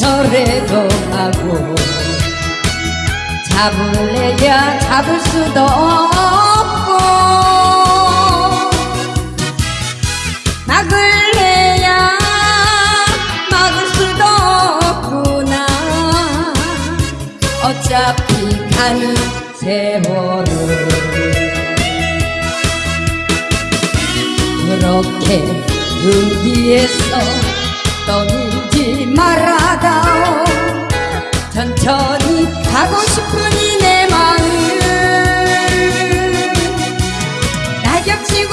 잡으려도 하고 잡을래야 잡을 수도 없고 막을래야 막을 수도 없구나. 어차피 가는 세월을 그렇게 눈 뒤에서 떠밀지 말아다오. 천천히 가고 싶은 이 내 마음 낙엽치고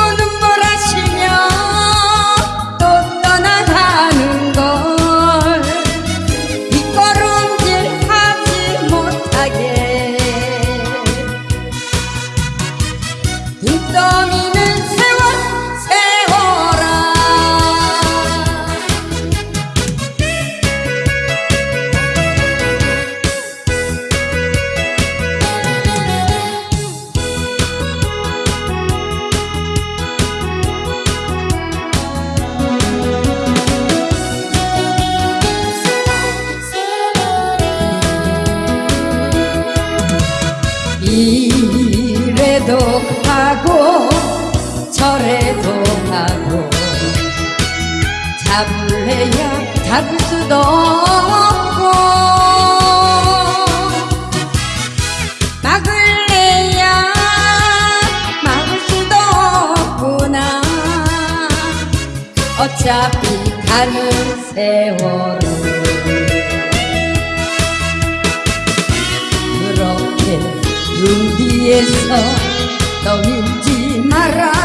이래도 가고 저래도 가고 잡을래야 잡을 수도 없고 막을래야 막을 수도 없구나. 어차피 가는 세월은 눈 뒤에서 떠밀지 마라.